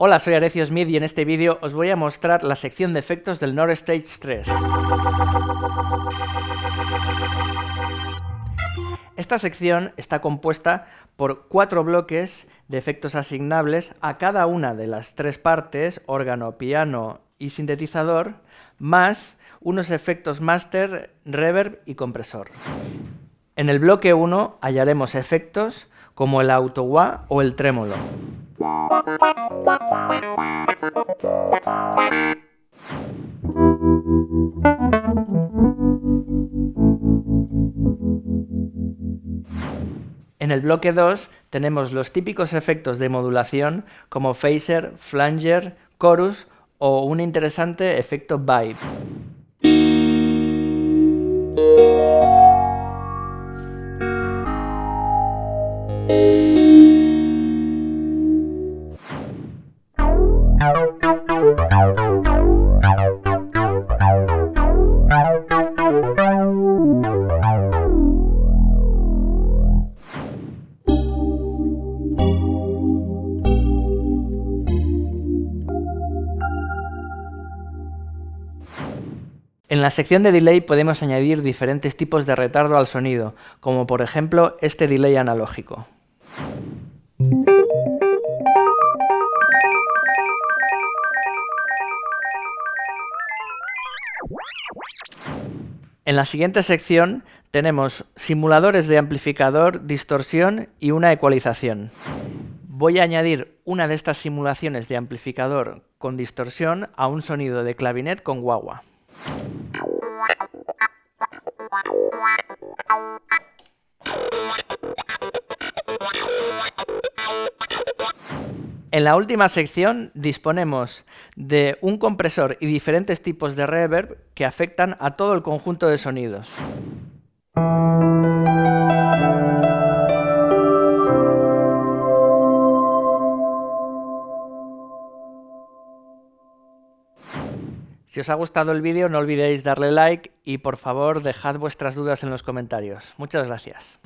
Hola, soy Arecio Smith y en este vídeo os voy a mostrar la sección de efectos del Nord Stage 3. Esta sección está compuesta por cuatro bloques de efectos asignables a cada una de las tres partes, órgano, piano y sintetizador, más unos efectos master, reverb y compresor. En el bloque 1 hallaremos efectos como el auto-wah o el trémolo. En el bloque 2 tenemos los típicos efectos de modulación como phaser, flanger, chorus o un interesante efecto vibe. En la sección de delay podemos añadir diferentes tipos de retardo al sonido, como por ejemplo este delay analógico. En la siguiente sección tenemos simuladores de amplificador, distorsión y una ecualización. Voy a añadir una de estas simulaciones de amplificador con distorsión a un sonido de clavinet con guagua. En la última sección disponemos de un compresor y diferentes tipos de reverb que afectan a todo el conjunto de sonidos. Si os ha gustado el vídeo no olvidéis darle like y por favor dejad vuestras dudas en los comentarios. Muchas gracias.